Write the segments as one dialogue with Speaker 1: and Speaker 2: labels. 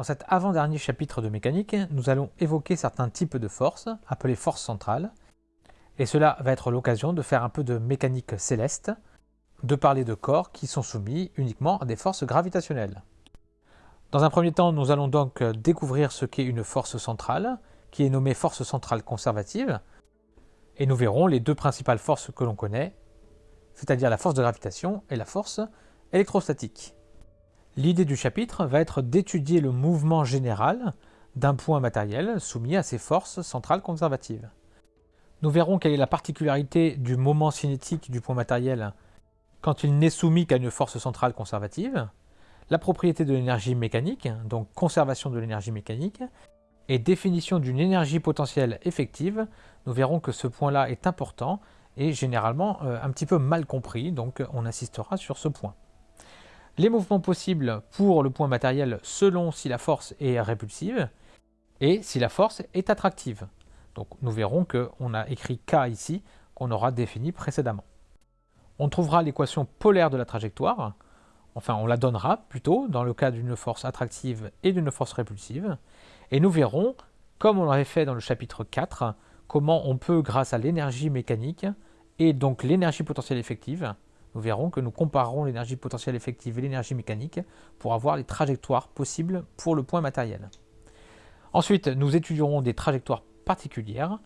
Speaker 1: Dans cet avant-dernier chapitre de mécanique, nous allons évoquer certains types de forces, appelées forces centrales, et cela va être l'occasion de faire un peu de mécanique céleste, de parler de corps qui sont soumis uniquement à des forces gravitationnelles. Dans un premier temps, nous allons donc découvrir ce qu'est une force centrale, qui est nommée force centrale conservative, et nous verrons les deux principales forces que l'on connaît, c'est-à-dire la force de gravitation et la force électrostatique. L'idée du chapitre va être d'étudier le mouvement général d'un point matériel soumis à ces forces centrales conservatives. Nous verrons quelle est la particularité du moment cinétique du point matériel quand il n'est soumis qu'à une force centrale conservative, la propriété de l'énergie mécanique, donc conservation de l'énergie mécanique, et définition d'une énergie potentielle effective, nous verrons que ce point-là est important et généralement euh, un petit peu mal compris, donc on insistera sur ce point les mouvements possibles pour le point matériel selon si la force est répulsive et si la force est attractive. Donc nous verrons qu'on a écrit K ici, qu'on aura défini précédemment. On trouvera l'équation polaire de la trajectoire, enfin on la donnera plutôt dans le cas d'une force attractive et d'une force répulsive, et nous verrons, comme on l'avait fait dans le chapitre 4, comment on peut, grâce à l'énergie mécanique et donc l'énergie potentielle effective, nous verrons que nous comparerons l'énergie potentielle effective et l'énergie mécanique pour avoir les trajectoires possibles pour le point matériel. Ensuite, nous étudierons des trajectoires particulières.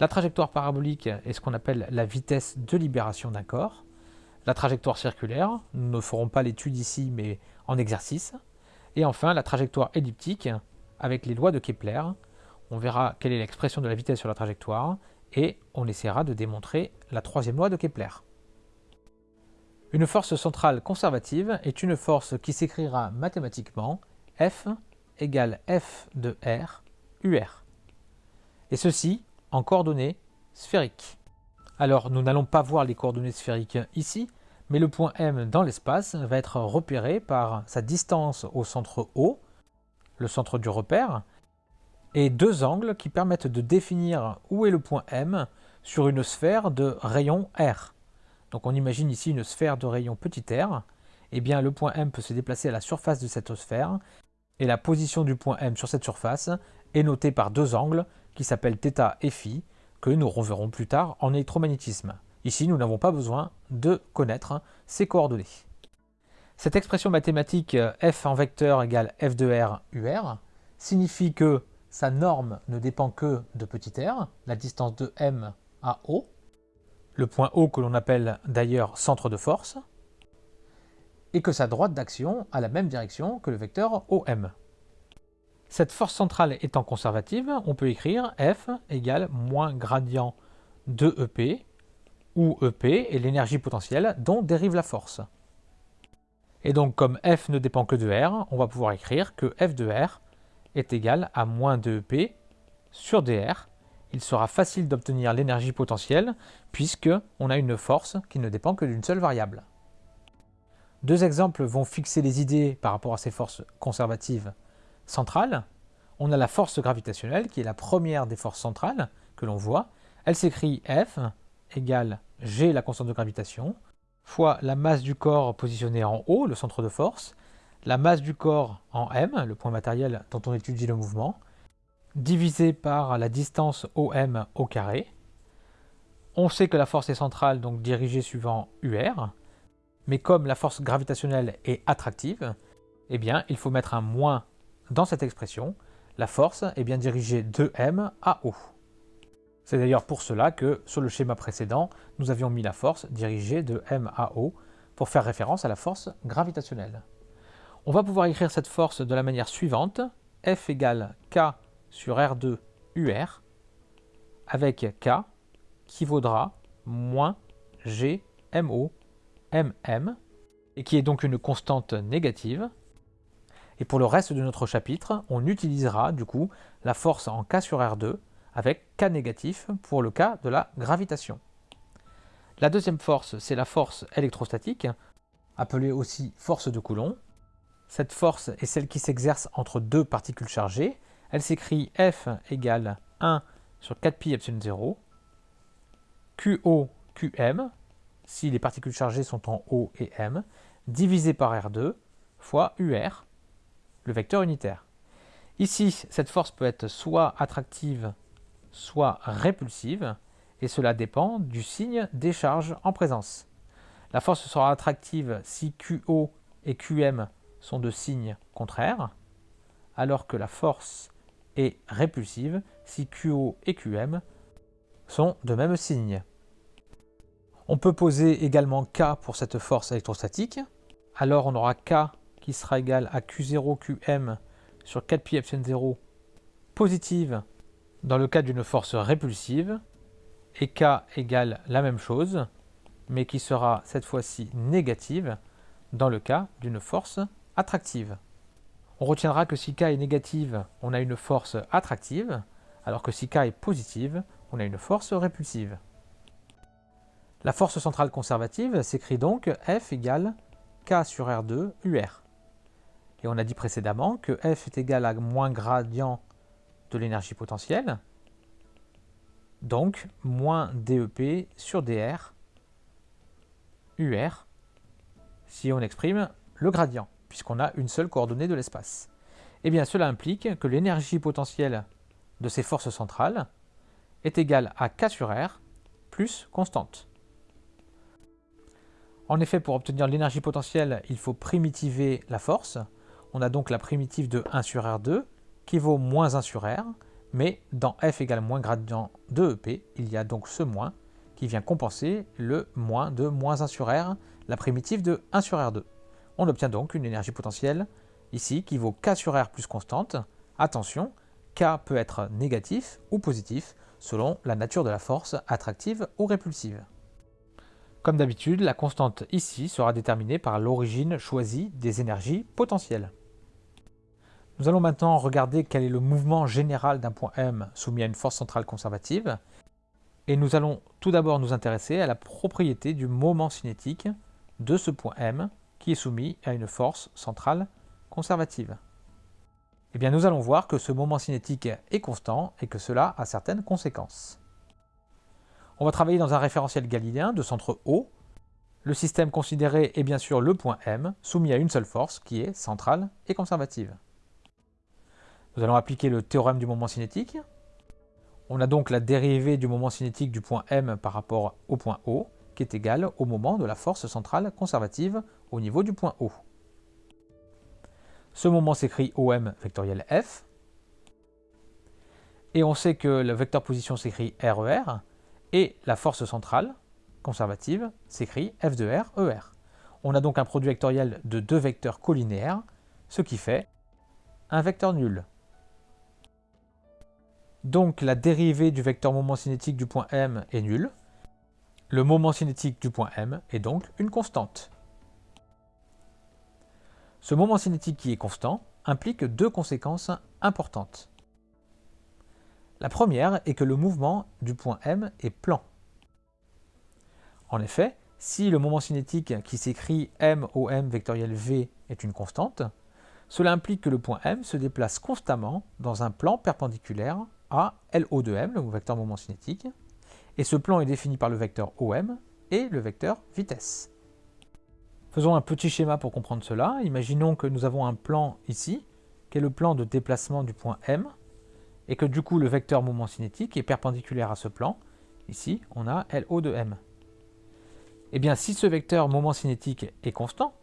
Speaker 1: La trajectoire parabolique est ce qu'on appelle la vitesse de libération d'un corps. La trajectoire circulaire, nous ne ferons pas l'étude ici, mais en exercice. Et enfin, la trajectoire elliptique, avec les lois de Kepler. On verra quelle est l'expression de la vitesse sur la trajectoire, et on essaiera de démontrer la troisième loi de Kepler. Une force centrale conservative est une force qui s'écrira mathématiquement F égale F de R UR. Et ceci en coordonnées sphériques. Alors nous n'allons pas voir les coordonnées sphériques ici, mais le point M dans l'espace va être repéré par sa distance au centre O, le centre du repère, et deux angles qui permettent de définir où est le point M sur une sphère de rayon R. Donc on imagine ici une sphère de rayon petit r, et eh bien le point M peut se déplacer à la surface de cette sphère, et la position du point M sur cette surface est notée par deux angles qui s'appellent θ et φ, que nous reverrons plus tard en électromagnétisme. Ici, nous n'avons pas besoin de connaître ces coordonnées. Cette expression mathématique f en vecteur égale f de r ur signifie que sa norme ne dépend que de petit r, la distance de m à O, le point O que l'on appelle d'ailleurs centre de force, et que sa droite d'action a la même direction que le vecteur OM. Cette force centrale étant conservative, on peut écrire F égale moins gradient de EP, où EP est l'énergie potentielle dont dérive la force. Et donc comme F ne dépend que de R, on va pouvoir écrire que F de R est égal à moins 2EP sur dr, il sera facile d'obtenir l'énergie potentielle puisque on a une force qui ne dépend que d'une seule variable. Deux exemples vont fixer les idées par rapport à ces forces conservatives centrales. On a la force gravitationnelle qui est la première des forces centrales que l'on voit. Elle s'écrit F égale G la constante de gravitation fois la masse du corps positionné en haut, le centre de force, la masse du corps en M, le point matériel dont on étudie le mouvement, divisé par la distance OM au carré. On sait que la force est centrale, donc dirigée suivant UR, mais comme la force gravitationnelle est attractive, eh bien, il faut mettre un moins dans cette expression. La force est bien dirigée de M à O. C'est d'ailleurs pour cela que, sur le schéma précédent, nous avions mis la force dirigée de M à O pour faire référence à la force gravitationnelle. On va pouvoir écrire cette force de la manière suivante. F égale K sur R2 UR avec K qui vaudra moins G MO MM et qui est donc une constante négative. Et pour le reste de notre chapitre, on utilisera du coup la force en K sur R2 avec K négatif pour le cas de la gravitation. La deuxième force, c'est la force électrostatique, appelée aussi force de Coulomb. Cette force est celle qui s'exerce entre deux particules chargées, elle s'écrit F égale 1 sur 4pi epsilon 0, QO, QM, si les particules chargées sont en O et M, divisé par R2 fois UR, le vecteur unitaire. Ici, cette force peut être soit attractive, soit répulsive, et cela dépend du signe des charges en présence. La force sera attractive si QO et QM sont de signes contraires, alors que la force est répulsive si QO et QM sont de même signe. On peut poser également K pour cette force électrostatique. Alors on aura K qui sera égal à Q0 QM sur 4 pi epsilon 0 positive dans le cas d'une force répulsive et K égale la même chose mais qui sera cette fois-ci négative dans le cas d'une force attractive. On retiendra que si K est négative, on a une force attractive, alors que si K est positive, on a une force répulsive. La force centrale conservative s'écrit donc F égale K sur R2 UR. Et on a dit précédemment que F est égal à moins gradient de l'énergie potentielle, donc moins DEP sur DR UR, si on exprime le gradient, puisqu'on a une seule coordonnée de l'espace. Eh bien, cela implique que l'énergie potentielle de ces forces centrales est égale à K sur R plus constante. En effet, pour obtenir l'énergie potentielle, il faut primitiver la force. On a donc la primitive de 1 sur R2 qui vaut moins 1 sur R, mais dans F égale moins gradient de EP, il y a donc ce moins qui vient compenser le moins de moins 1 sur R, la primitive de 1 sur R2. On obtient donc une énergie potentielle ici qui vaut K sur R plus constante. Attention, K peut être négatif ou positif selon la nature de la force attractive ou répulsive. Comme d'habitude, la constante ici sera déterminée par l'origine choisie des énergies potentielles. Nous allons maintenant regarder quel est le mouvement général d'un point M soumis à une force centrale conservative. Et nous allons tout d'abord nous intéresser à la propriété du moment cinétique de ce point M qui est soumis à une force centrale conservative. Eh bien, nous allons voir que ce moment cinétique est constant et que cela a certaines conséquences. On va travailler dans un référentiel galiléen de centre O. Le système considéré est bien sûr le point M, soumis à une seule force, qui est centrale et conservative. Nous allons appliquer le théorème du moment cinétique. On a donc la dérivée du moment cinétique du point M par rapport au point O, qui est égale au moment de la force centrale conservative au niveau du point O. Ce moment s'écrit OM vectoriel F. Et on sait que le vecteur position s'écrit RER, e et la force centrale conservative s'écrit F de R, ER. On a donc un produit vectoriel de deux vecteurs collinéaires, ce qui fait un vecteur nul. Donc la dérivée du vecteur moment cinétique du point M est nulle. Le moment cinétique du point M est donc une constante. Ce moment cinétique qui est constant implique deux conséquences importantes. La première est que le mouvement du point M est plan. En effet, si le moment cinétique qui s'écrit MOM vectoriel V est une constante, cela implique que le point M se déplace constamment dans un plan perpendiculaire à LO de M, le vecteur moment cinétique, et ce plan est défini par le vecteur OM et le vecteur vitesse. Faisons un petit schéma pour comprendre cela. Imaginons que nous avons un plan ici, qui est le plan de déplacement du point M, et que du coup le vecteur moment cinétique est perpendiculaire à ce plan. Ici, on a LO de M. Eh bien, si ce vecteur moment cinétique est constant,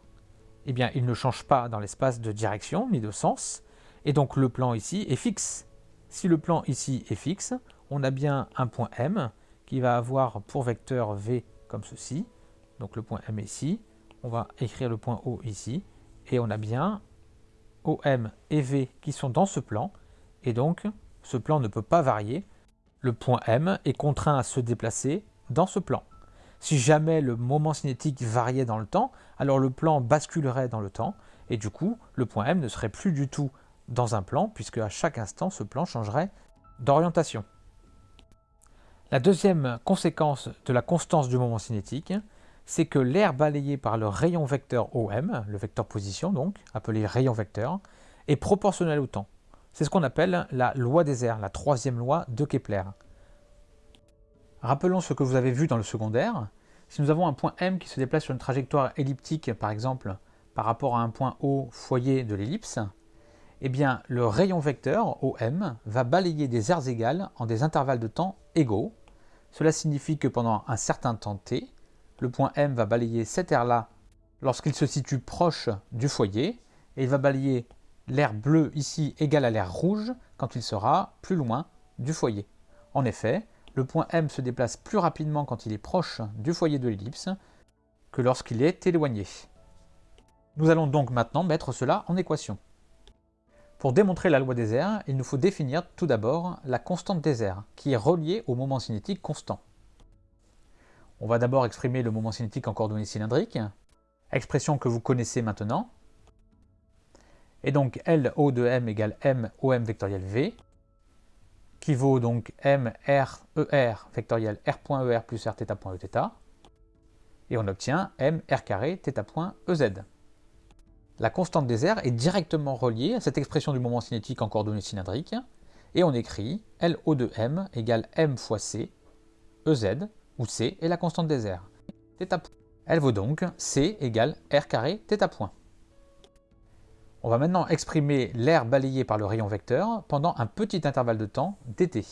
Speaker 1: eh bien, il ne change pas dans l'espace de direction ni de sens, et donc le plan ici est fixe. Si le plan ici est fixe, on a bien un point M qui va avoir pour vecteur V comme ceci, donc le point M ici, on va écrire le point O ici, et on a bien OM et V qui sont dans ce plan, et donc ce plan ne peut pas varier. Le point M est contraint à se déplacer dans ce plan. Si jamais le moment cinétique variait dans le temps, alors le plan basculerait dans le temps, et du coup, le point M ne serait plus du tout dans un plan, puisque à chaque instant, ce plan changerait d'orientation. La deuxième conséquence de la constance du moment cinétique, c'est que l'air balayé par le rayon vecteur OM, le vecteur position donc, appelé rayon vecteur, est proportionnel au temps. C'est ce qu'on appelle la loi des airs, la troisième loi de Kepler. Rappelons ce que vous avez vu dans le secondaire. Si nous avons un point M qui se déplace sur une trajectoire elliptique, par exemple, par rapport à un point O foyer de l'ellipse, eh bien, le rayon vecteur, OM, va balayer des aires égales en des intervalles de temps égaux. Cela signifie que pendant un certain temps t, le point M va balayer cette aire-là lorsqu'il se situe proche du foyer, et il va balayer l'air bleu ici égal à l'air rouge quand il sera plus loin du foyer. En effet, le point M se déplace plus rapidement quand il est proche du foyer de l'ellipse que lorsqu'il est éloigné. Nous allons donc maintenant mettre cela en équation. Pour démontrer la loi des airs, il nous faut définir tout d'abord la constante des airs, qui est reliée au moment cinétique constant. On va d'abord exprimer le moment cinétique en coordonnées cylindriques, expression que vous connaissez maintenant. Et donc LO de M égale M vectoriel V, qui vaut donc M R ER vectoriel R.ER e plus R θ.E et on obtient M R carré θ.EZ. La constante des airs est directement reliée à cette expression du moment cinétique en coordonnées cylindriques, et on écrit LO de M égale M fois C, EZ, où C est la constante des airs. Elle vaut donc C égale R carré θ point. On va maintenant exprimer l'air balayé par le rayon vecteur pendant un petit intervalle de temps dt.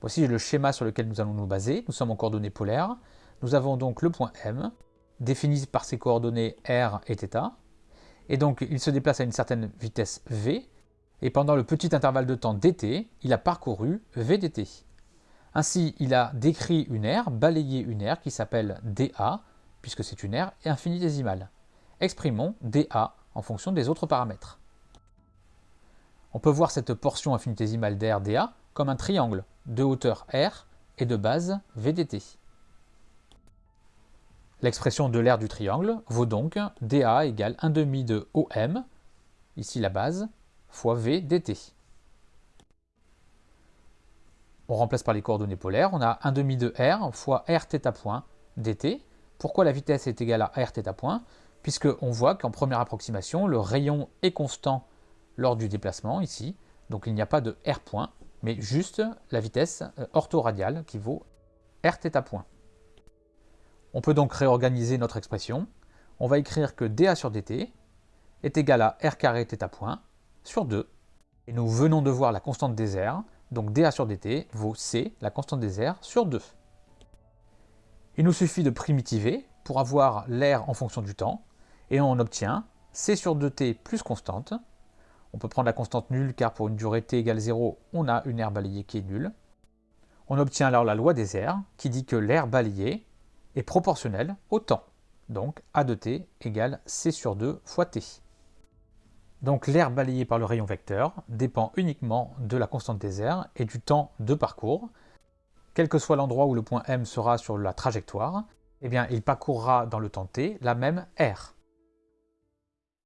Speaker 1: Voici le schéma sur lequel nous allons nous baser. Nous sommes en coordonnées polaires. Nous avons donc le point M, défini par ses coordonnées r et θ. Et donc il se déplace à une certaine vitesse v, et pendant le petit intervalle de temps dt, il a parcouru v dt. Ainsi, il a décrit une aire, balayé une aire qui s'appelle dA, puisque c'est une aire infinitésimale. Exprimons dA en fonction des autres paramètres. On peut voir cette portion infinitésimale d'air dA comme un triangle de hauteur r et de base vdt. L'expression de l'aire du triangle vaut donc dA égale 1 demi de OM, ici la base, fois V dt. On remplace par les coordonnées polaires, on a 1 demi de R fois R θ point dt. Pourquoi la vitesse est égale à R θ point puisqu'on voit qu'en première approximation, le rayon est constant lors du déplacement, ici, donc il n'y a pas de r point, mais juste la vitesse euh, orthoradiale qui vaut r θ point. On peut donc réorganiser notre expression. On va écrire que dA sur dt est égal à r carré θ point sur 2. Et nous venons de voir la constante des airs, donc dA sur dt vaut c, la constante des airs, sur 2. Il nous suffit de primitiver pour avoir l'air en fonction du temps, et on obtient c sur 2t plus constante. On peut prendre la constante nulle car pour une durée t égale 0, on a une aire balayée qui est nulle. On obtient alors la loi des airs qui dit que l'air balayé est proportionnel au temps. Donc A de t égale c sur 2 fois t. Donc l'air balayé par le rayon vecteur dépend uniquement de la constante des airs et du temps de parcours. Quel que soit l'endroit où le point M sera sur la trajectoire, eh bien, il parcourra dans le temps t la même r.